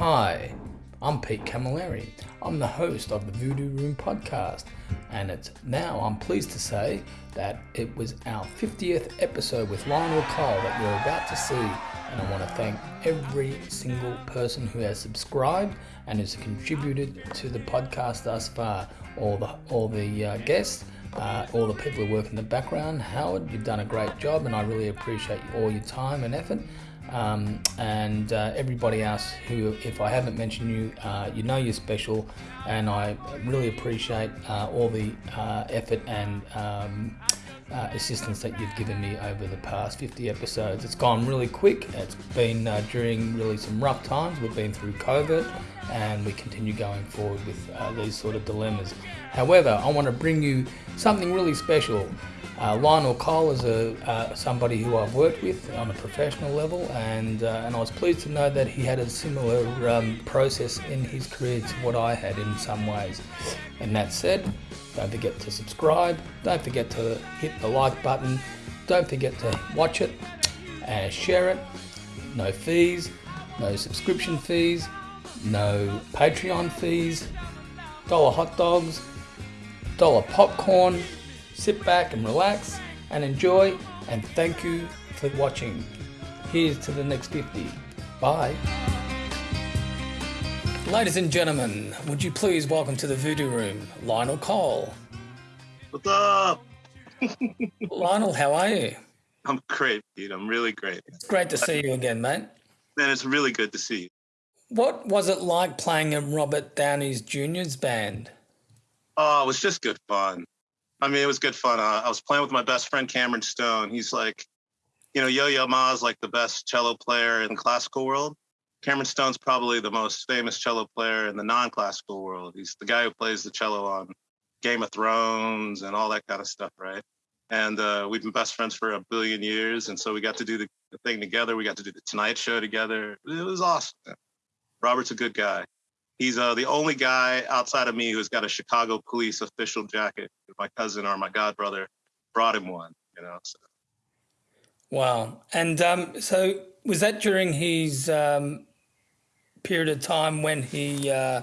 Hi, I'm Pete Camilleri. I'm the host of the Voodoo Room podcast, and it's now I'm pleased to say that it was our 50th episode with Lionel Cole that you're about to see. And I want to thank every single person who has subscribed and has contributed to the podcast thus far. All the all the uh, guests, uh, all the people who work in the background. Howard, you've done a great job, and I really appreciate all your time and effort um, and uh, everybody else who, if I haven't mentioned you, uh, you know you're special, and I really appreciate uh, all the uh, effort and um, uh, assistance that you've given me over the past 50 episodes. It's gone really quick. It's been uh, during really some rough times. We've been through COVID, and we continue going forward with these sort of dilemmas. However, I want to bring you something really special. Uh, Lionel Cole is a, uh, somebody who I've worked with on a professional level, and uh, and I was pleased to know that he had a similar um, process in his career to what I had in some ways. And that said, don't forget to subscribe. Don't forget to hit the like button. Don't forget to watch it and share it. No fees, no subscription fees, no Patreon fees. Dollar hot dogs, dollar popcorn sit back and relax and enjoy and thank you for watching. Here's to the next 50. Bye. Ladies and gentlemen, would you please welcome to the Voodoo Room, Lionel Cole. What's up? Lionel, how are you? I'm great, Pete. I'm really great. It's great to see you again, mate. Man, it's really good to see you. What was it like playing in Robert Downey's Jr.'s band? Oh, it was just good fun. I mean, it was good fun. Uh, I was playing with my best friend Cameron Stone. He's like, you know, Yo Yo Ma is like the best cello player in the classical world. Cameron Stone's probably the most famous cello player in the non-classical world. He's the guy who plays the cello on Game of Thrones and all that kind of stuff, right? And uh, we've been best friends for a billion years, and so we got to do the, the thing together. We got to do the Tonight Show together. It was awesome. Robert's a good guy. He's uh, the only guy outside of me who's got a Chicago police official jacket. My cousin or my godbrother brought him one, you know. So. Wow. And um, so was that during his um, period of time when he uh,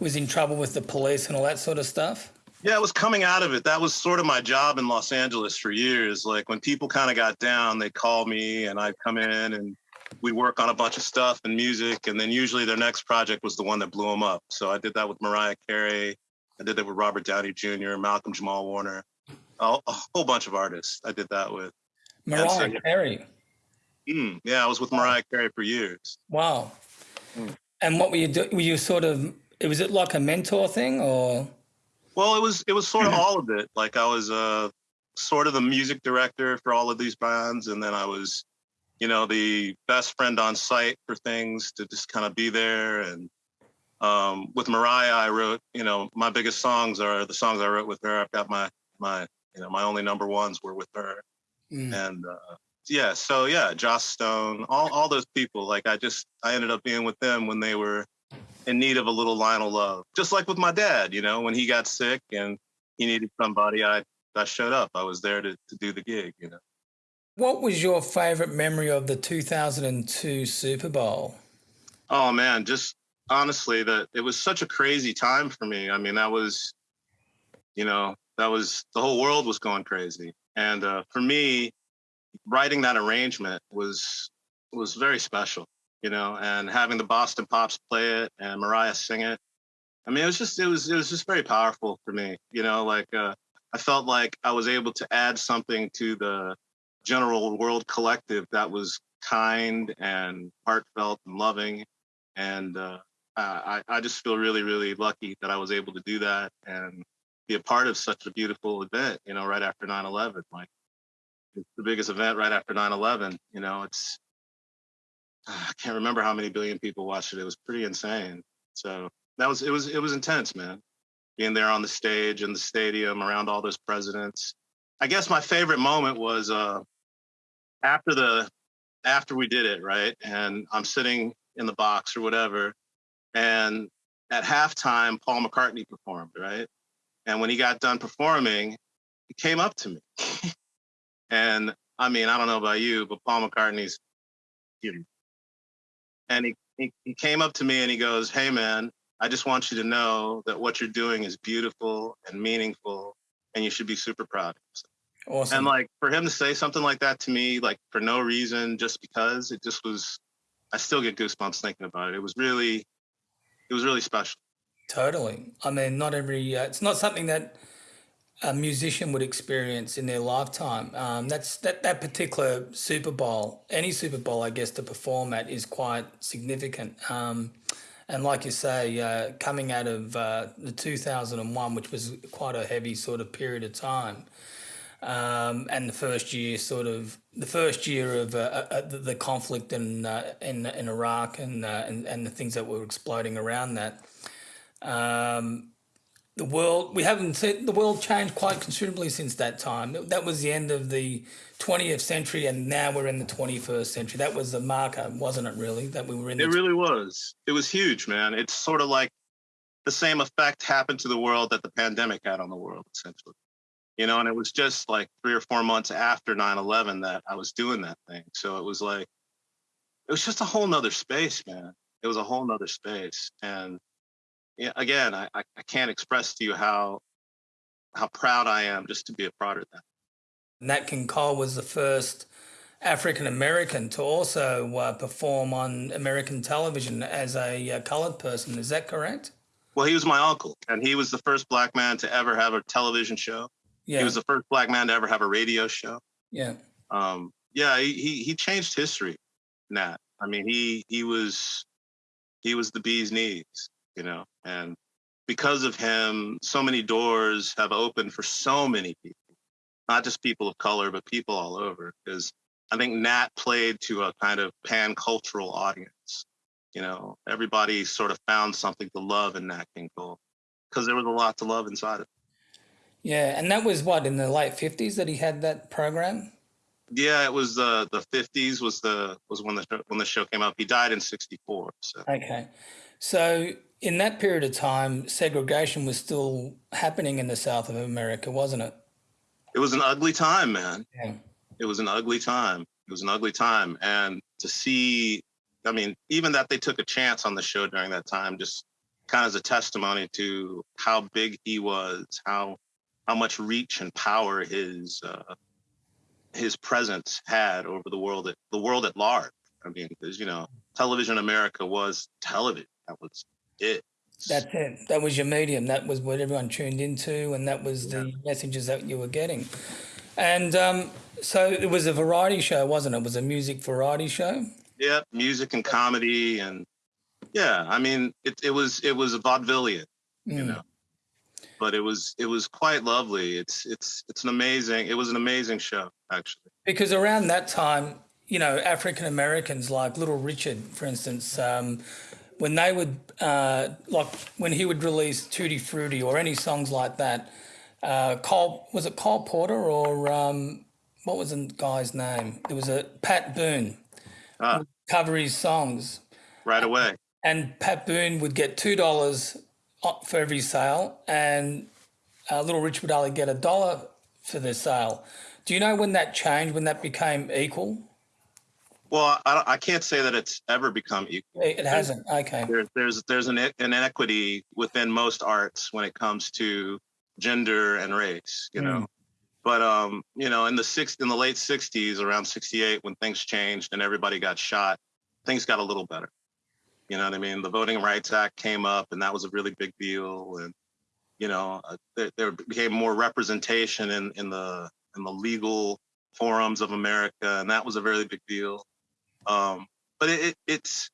was in trouble with the police and all that sort of stuff? Yeah, it was coming out of it. That was sort of my job in Los Angeles for years. Like when people kind of got down, they'd call me and I'd come in and we work on a bunch of stuff and music, and then usually their next project was the one that blew them up. So I did that with Mariah Carey. I did that with Robert Downey Jr., Malcolm Jamal Warner, a, a whole bunch of artists. I did that with. Mariah so, Carey. Mm, yeah, I was with Mariah Carey for years. Wow. Mm. And what were you doing? Were you sort of? Was it like a mentor thing, or? Well, it was. It was sort of all of it. Like I was uh, sort of the music director for all of these bands, and then I was you know, the best friend on site for things to just kind of be there. And um, with Mariah, I wrote, you know, my biggest songs are the songs I wrote with her. I've got my, my, you know, my only number ones were with her. Mm. And uh, yeah, so yeah, Joss Stone, all, all those people, like I just, I ended up being with them when they were in need of a little Lionel love. Just like with my dad, you know, when he got sick and he needed somebody, I, I showed up. I was there to, to do the gig, you know. What was your favorite memory of the 2002 Super Bowl? Oh man, just honestly that it was such a crazy time for me. I mean, that was you know, that was the whole world was going crazy. And uh, for me, writing that arrangement was was very special, you know, and having the Boston Pops play it and Mariah sing it. I mean, it was just it was it was just very powerful for me, you know, like uh, I felt like I was able to add something to the general world collective that was kind and heartfelt and loving. And uh, I, I just feel really, really lucky that I was able to do that and be a part of such a beautiful event, you know, right after 9 11. Like, it's the biggest event right after 9 11. You know, it's, I can't remember how many billion people watched it. It was pretty insane. So that was, it was, it was intense, man. Being there on the stage in the stadium around all those presidents. I guess my favorite moment was uh, after the after we did it, right? And I'm sitting in the box or whatever, and at halftime, Paul McCartney performed, right? And when he got done performing, he came up to me, and I mean, I don't know about you, but Paul McCartney's human, and he he, he came up to me and he goes, Hey man, I just want you to know that what you're doing is beautiful and meaningful and you should be super proud of. Awesome. And like for him to say something like that to me, like for no reason, just because it just was, I still get goosebumps thinking about it. It was really, it was really special. Totally. I mean, not every, uh, it's not something that a musician would experience in their lifetime. Um, that's that, that particular Super Bowl, any Super Bowl, I guess, to perform at is quite significant. Um, and like you say, uh, coming out of uh, the 2001, which was quite a heavy sort of period of time, um, and the first year, sort of the first year of uh, uh the, conflict in, uh, in in Iraq and, uh, and and the things that were exploding around that. Um, the world we haven't seen the world changed quite considerably since that time. That was the end of the 20th century, and now we're in the 21st century. That was the marker, wasn't it? Really, that we were in. It really was. It was huge, man. It's sort of like the same effect happened to the world that the pandemic had on the world, essentially. You know, and it was just like three or four months after 9/11 that I was doing that thing. So it was like, it was just a whole nother space, man. It was a whole nother space, and again, I, I can't express to you how how proud I am just to be a part of that. Nat King Cole was the first African American to also uh, perform on American television as a uh, colored person. Is that correct? Well, he was my uncle, and he was the first black man to ever have a television show. Yeah. He was the first black man to ever have a radio show. Yeah. Um, yeah, he, he, he changed history, Nat. I mean, he he was he was the bee's knees you know, and because of him, so many doors have opened for so many people, not just people of color, but people all over. Because I think Nat played to a kind of pan cultural audience. You know, everybody sort of found something to love in Nat King Cole because there was a lot to love inside of it. Yeah, and that was what in the late fifties that he had that program. Yeah, it was uh, the fifties was the was when the when the show came up. He died in sixty four. So okay, so in that period of time, segregation was still happening in the South of America, wasn't it? It was an ugly time, man. Yeah. It was an ugly time. It was an ugly time. And to see, I mean, even that they took a chance on the show during that time, just kind of as a testimony to how big he was, how how much reach and power his uh, his presence had over the world at the world at large. I mean, because you know, television America was television. That was it. That's it. That was your medium. That was what everyone tuned into, and that was yeah. the messages that you were getting. And um, so it was a variety show, wasn't it? It was a music variety show. Yeah, music and comedy, and yeah, I mean, it, it was it was a vaudevillian, mm. you know, but it was it was quite lovely. It's it's it's an amazing. It was an amazing show, actually. Because around that time, you know, African Americans like Little Richard, for instance. Um, when they would uh, like when he would release Tutti Frutti or any songs like that, uh, Cole was it Cole Porter or um, what was the guy's name? There was a Pat Boone ah. cover his songs right away, and Pat Boone would get two dollars for every sale, and uh, Little Rich would only get a dollar for the sale. Do you know when that changed? When that became equal? Well, I, I can't say that it's ever become equal. It hasn't. Okay. There's there's there's an, an inequity within most arts when it comes to gender and race. You mm. know, but um, you know, in the six in the late '60s, around '68, when things changed and everybody got shot, things got a little better. You know what I mean? The Voting Rights Act came up, and that was a really big deal. And you know, uh, there, there became more representation in in the in the legal forums of America, and that was a very big deal. Um, but it, it's,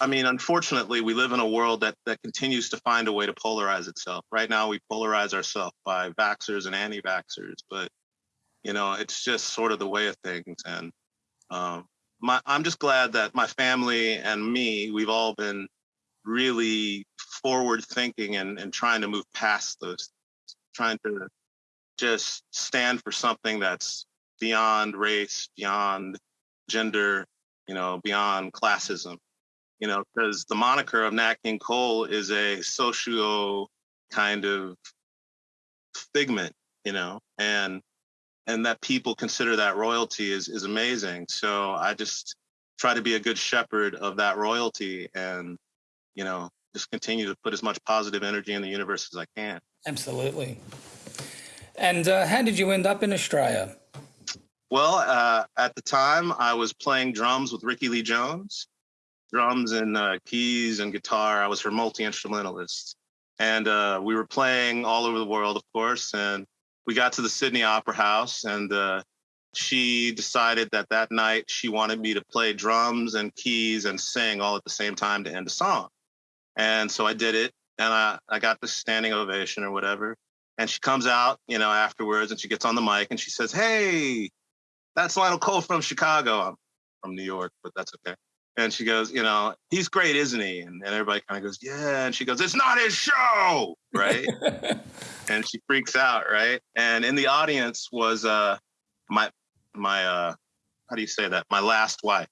I mean, unfortunately, we live in a world that that continues to find a way to polarize itself. Right now, we polarize ourselves by vaxxers and anti-vaxxers, but you know, it's just sort of the way of things. And um, my, I'm just glad that my family and me, we've all been really forward thinking and, and trying to move past those, trying to just stand for something that's beyond race, beyond gender, you know, beyond classism, you know, because the moniker of Nat King Cole is a socio kind of figment, you know, and and that people consider that royalty is is amazing. So I just try to be a good shepherd of that royalty and, you know, just continue to put as much positive energy in the universe as I can. Absolutely. And uh, how did you end up in Australia? Well, uh, at the time, I was playing drums with Rickie Lee Jones, drums and uh, keys and guitar. I was her multi instrumentalist. And uh, we were playing all over the world, of course. And we got to the Sydney Opera House, and uh, she decided that that night she wanted me to play drums and keys and sing all at the same time to end a song. And so I did it, and I, I got the standing ovation or whatever. And she comes out, you know, afterwards, and she gets on the mic and she says, "Hey, that's Lionel Cole from Chicago. I'm from New York, but that's okay." And she goes, "You know, he's great, isn't he?" And, and everybody kind of goes, "Yeah." And she goes, "It's not his show, right?" and she freaks out, right? And in the audience was uh my my uh how do you say that? My last wife.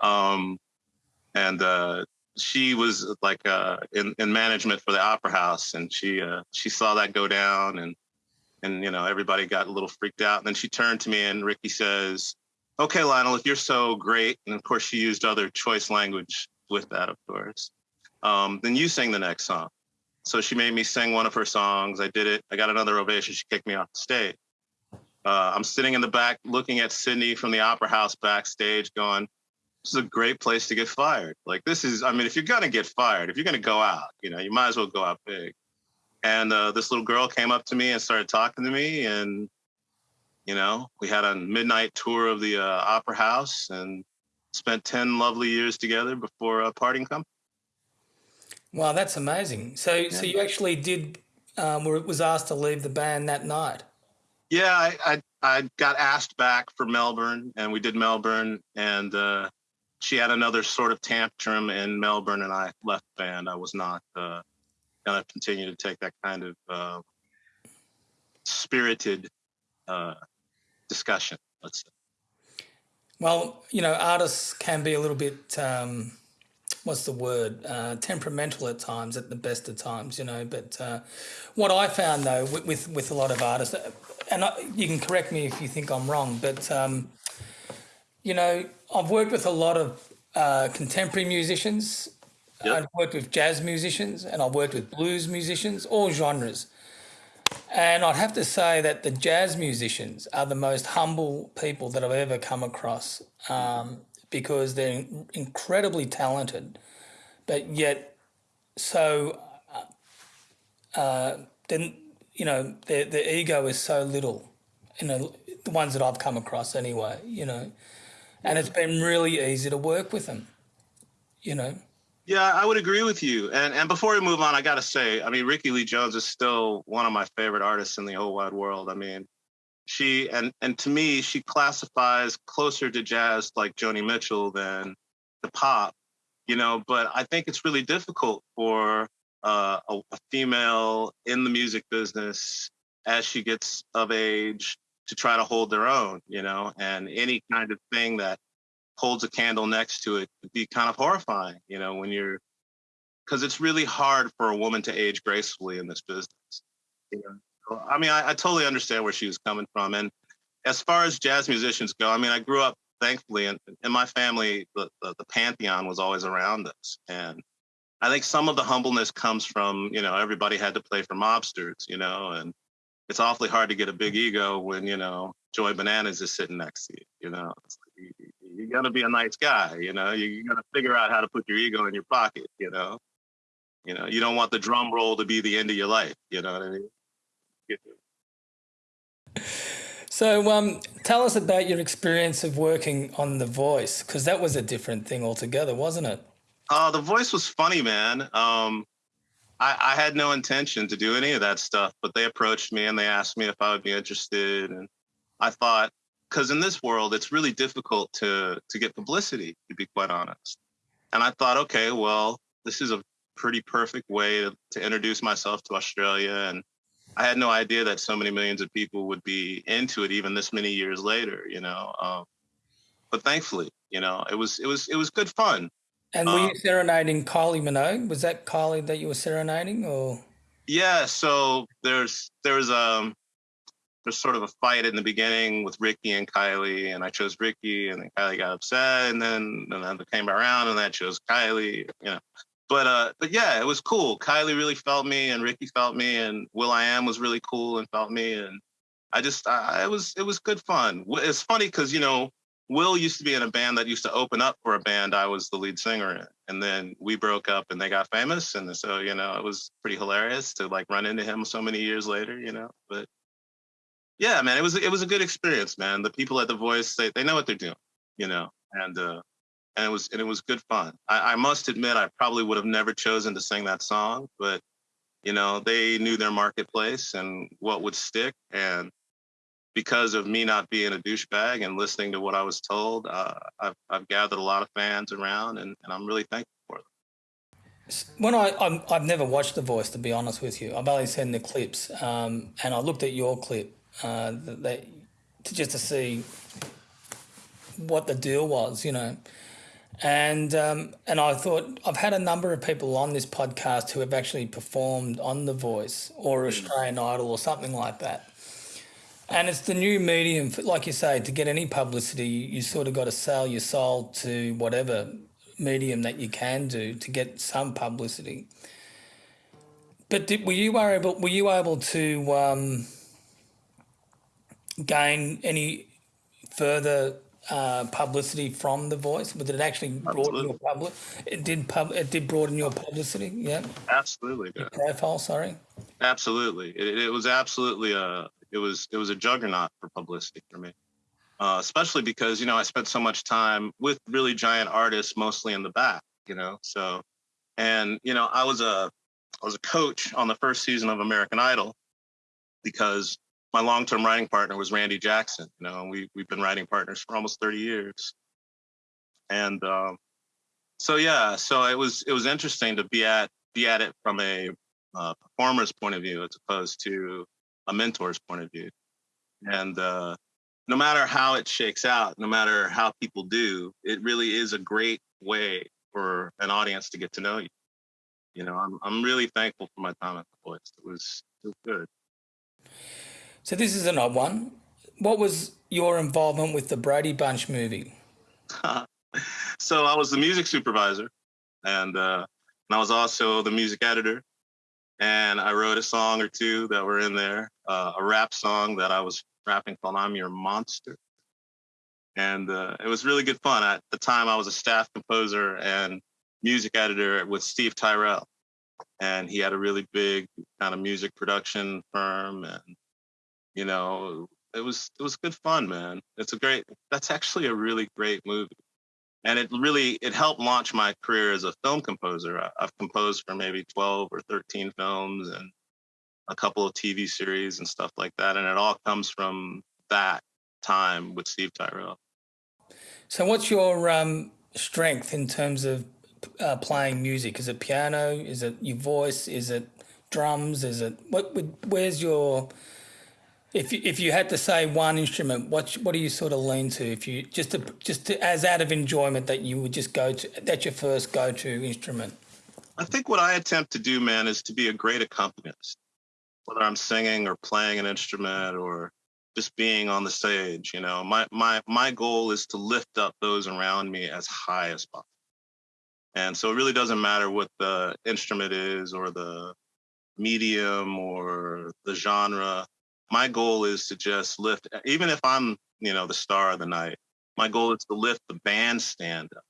Um and uh she was like uh, in in management for the opera house, and she uh, she saw that go down, and and you know everybody got a little freaked out. And then she turned to me, and Rickie says, "Okay, Lionel, if you're so great," and of course she used other choice language with that, of course. Um, then you sing the next song. So she made me sing one of her songs. I did it. I got another ovation. She kicked me off the stage. Uh, I'm sitting in the back looking at Sydney from the opera house backstage, going, this is a great place to get fired. Like this is, I mean, if you're gonna get fired, if you're gonna go out, you know, you might as well go out big. And uh, this little girl came up to me and started talking to me, and you know, we had a midnight tour of the uh, opera house and spent ten lovely years together before uh, parting company. Wow, that's amazing. So, yeah. so you actually did, um, was asked to leave the band that night. Yeah, I, I, I got asked back for Melbourne, and we did Melbourne, and uh, she had another sort of tantrum in Melbourne, and I left the band. I was not uh, going to continue to take that kind of uh, spirited uh, discussion. Let's say. Well, you know, artists can be a little bit. Um, what's the word? Uh, temperamental at times, at the best of times, you know. But uh, what I found though, with, with, with a lot of artists, and I, you can correct me if you think I'm wrong, but um, you know, I've worked with a lot of uh, contemporary musicians. Yep. I've worked with jazz musicians and I've worked with blues musicians, all genres. And I'd have to say that the jazz musicians are the most humble people that I've ever come across um, because they're incredibly talented, but yet so uh, uh, then you know their their ego is so little. You know the ones that I've come across anyway. You know, and it's been really easy to work with them. You know. Yeah, I would agree with you. And and before we move on, I gotta say, I mean, Rickie Lee Jones is still one of my favorite artists in the whole wide world. I mean, she and and to me, she classifies closer to jazz like Joni Mitchell than the pop. You know, but I think it's really difficult for uh, a, a female in the music business as she gets of age to try to hold their own, you know, and any kind of thing that holds a candle next to it could be kind of horrifying, you know, when you're, because it's really hard for a woman to age gracefully in this business. You know? I mean, I, I totally understand where she was coming from. And as far as jazz musicians go, I mean, I grew up, thankfully, in, in my family, the, the, the pantheon was always around us. And I think some of the humbleness comes from, you know, everybody had to play for mobsters, you know, and it's awfully hard to get a big ego when you know Joe Bananas is sitting next to you. You know, you, you got to be a nice guy. You know, you, you got to figure out how to put your ego in your pocket. You know, you know, you don't want the drum roll to be the end of your life. You know what I mean? So, um, tell us about your experience of working on The Voice, because that was a different thing altogether, wasn't it? Uh, the Voice was funny, man. Um, I, I, had no intention to do any of that stuff, but they approached me and they asked me if I would be interested. And I thought, because in this world, it's really difficult to to get publicity, to be quite honest. And I thought, okay, well, this is a pretty perfect way to, to introduce myself to Australia. And I had no idea that so many millions of people would be into it, even this many years later. You know, um, but thankfully, you know, it was it was it was good fun. And were um, you serenading Kylie Minogue? Was that Kylie that you were serenading, or? Yeah. So there's there's um there's sort of a fight in the beginning with Ricky and Kylie, and I chose Ricky, and then Kylie got upset, and then and then came around, and I chose Kylie, you know. But uh, but yeah, it was cool. Kylie really felt me, and Ricky felt me, and will.i.am was really cool and felt me, and I just I, it was it was good fun. It's funny because you know Will used to be in a band that used to open up for a band I was the lead singer in. And then we broke up and they got famous. And so, you know, it was pretty hilarious to like run into him so many years later, you know. But yeah, man, it was it was a good experience, man. The people at the voice, they, they know what they're doing, you know, and uh and it was and it was good fun. I, I must admit I probably would have never chosen to sing that song, but you know, they knew their marketplace and what would stick. And because of me not being a douchebag and listening to what I was told, uh, I've, I've gathered a lot of fans around, and, and I'm really thankful for them. When I i have never watched The Voice, to be honest with you, I've only seen the clips, um, and I looked at your clip uh, that, to just to see what the deal was, you know. And um, and I thought I've had a number of people on this podcast who have actually performed on The Voice or Australian Idol or something like that. And it's the new medium, for, like you say, to get any publicity, you sort of got to sell your soul to whatever medium that you can do to get some publicity. But did, were you able? Were you able to um, gain any further uh, publicity from the voice? Did it actually broaden your public? It did pub. It did broaden your publicity. Yeah. Absolutely. Your profile. Sorry. Absolutely. It, it was absolutely a it was it was a juggernaut for publicity for me. Uh, especially because you know I spent so much time with really giant artists, mostly in the back, you know. So, and you know, I was a I was a coach on the first season of American Idol because my long-term writing partner was Randy Jackson. You know, and we we've been writing partners for almost 30 years. And um, so yeah, so it was it was interesting to be at be at it from a uh, performer's point of view as opposed to a mentor's point of view. And uh, no matter how it shakes out, no matter how people do, it really is a great way for an audience to get to know you. You know, I'm I'm really thankful for my time at the Voice. It was it was good. So this is an odd one. What was your involvement with the Brady Bunch movie? so I was the music supervisor, and uh, and I was also the music editor and I wrote a song or two that were in there, uh, a rap song that I was rapping called "I'm Your Monster," and uh, it was really good fun. At the time, I was a staff composer and music editor with Steve Tyrell, and he had a really big kind of music production firm, and you know, it was it was good fun, man. It's a great. That's actually a really great movie. And it really it helped launch my career as a film composer. I've composed for maybe 12 or 13 films and a couple of tv series and stuff like that. And it all comes from that time with steve tyrell. So what's your um, strength in terms of uh, playing music? Is it piano? Is it your voice? Is it drums? Is it what where's your if you, if you had to say one instrument, what what do you sort of lean to? If you just to, just to, as out of enjoyment that you would just go to that's your first go to instrument. I think what I attempt to do, man, is to be a great accompanist. Whether I'm singing or playing an instrument or just being on the stage, you know, my my my goal is to lift up those around me as high as possible. And so it really doesn't matter what the instrument is or the medium or the genre my goal is to just lift, even if I'm, you know, the star of the night, my goal is to lift the bandstand up.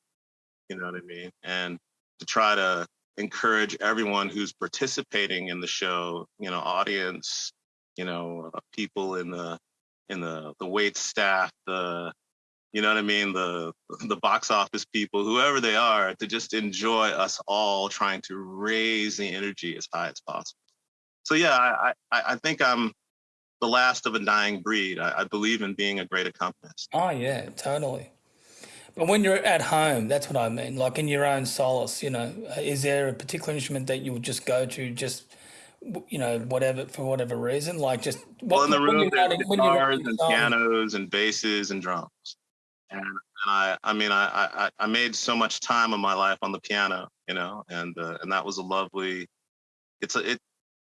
You know what I mean? And to try to encourage everyone who's participating in the show, you know, audience, you know, uh, people in the in the the wait staff, the you know what I mean, the the box office people, whoever they are, to just enjoy us all trying to raise the energy as high as possible. So yeah, I I, I think I'm the last of a dying breed. I, I believe in being a great accompanist. Oh yeah, totally. But when you're at home, that's what I mean. Like in your own solace, you know, is there a particular instrument that you would just go to, just you know, whatever for whatever reason? Like just well, in the room, there's guitars and pianos and basses and drums. And, and I, I mean, I, I, I made so much time of my life on the piano, you know, and uh, and that was a lovely. It's a it.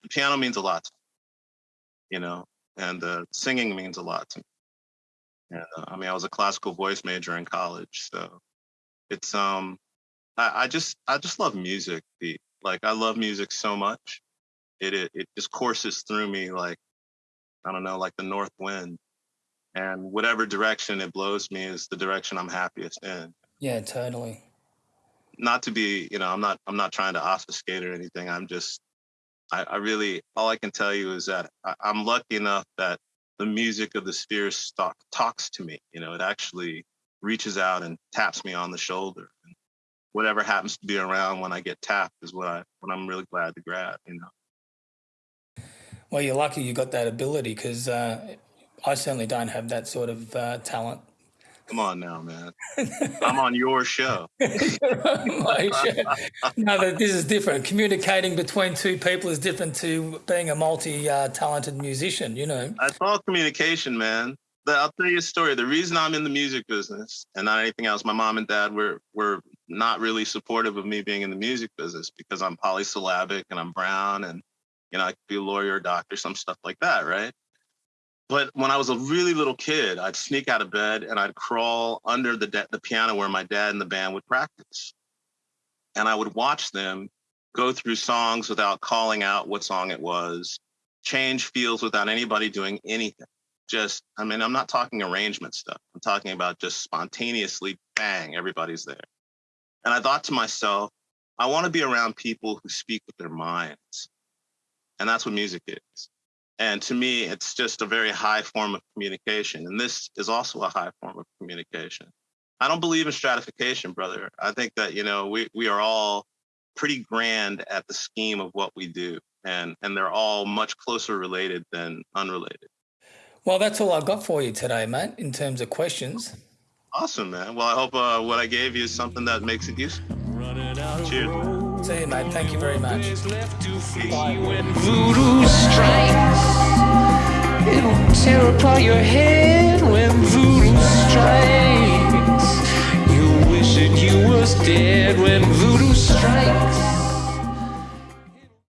The piano means a lot, you know, and uh, singing means a lot to me. And uh, I mean, I was a classical voice major in college, so it's um, I, I just I just love music. Pete. Like I love music so much, it, it it just courses through me like I don't know, like the north wind, and whatever direction it blows me is the direction I'm happiest in. Yeah, totally. Not to be, you know, I'm not I'm not trying to obfuscate or anything. I'm just I, I really all I can tell you is that I, I'm lucky enough that the music of the spheres talk, talks to me. You know, it actually reaches out and taps me on the shoulder. And whatever happens to be around when I get tapped is what I what I'm really glad to grab. You know. Well, you're lucky you got that ability because uh, I certainly don't have that sort of uh, talent. Come on now, man. I'm on your show. My show. No, but this is different. Communicating between two people is different to being a multi-talented musician. You know. That's all communication, man. I'll tell you a story. The reason I'm in the music business and not anything else, my mom and dad were were not really supportive of me being in the music business because I'm polysyllabic and I'm brown and you know I could be a lawyer, or doctor, some stuff like that, right? But when I was a really little kid, I'd sneak out of bed and I'd crawl under the, the piano where my dad and the band would practice. And I would watch them go through songs without calling out what song it was, change feels without anybody doing anything. Just, I mean, I'm not talking arrangement stuff. I'm talking about just spontaneously, bang, everybody's there. And I thought to myself, I want to be around people who speak with their minds. And that's what music is. And to me, it's just a very high form of communication. And this is also a high form of communication. I don't believe in stratification, brother. I think that, you know, we, we are all pretty grand at the scheme of what we do. And, and they're all much closer related than unrelated. Well, that's all I've got for you today, mate, in terms of questions. Awesome, man. Well, I hope uh, what I gave you is something that makes it useful. Cheers. See you, mate. Thank you very much. When voodoo strikes, it'll tear apart your head when voodoo strikes. You wish that you was dead when voodoo